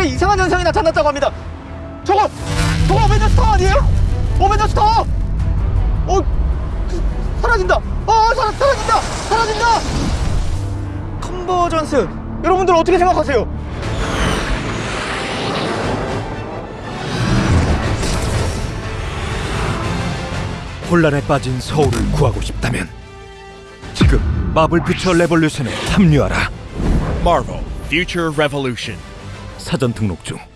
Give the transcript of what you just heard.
하늘에 이상한 현상이 나타났다고 합니다. 저거 저거 어벤져스 타워 아니에요? 어벤져스 타워. 어 그, 사라진다. 아 사, 사라진다. 사라진다. Convergence 여러분들 어떻게 생각하세요? 혼란에 빠진 서울을 구하고 싶다면 지금 마블 퓨처 레볼루션에 합류하라. Marvel Future Revolution. 사전 등록 중.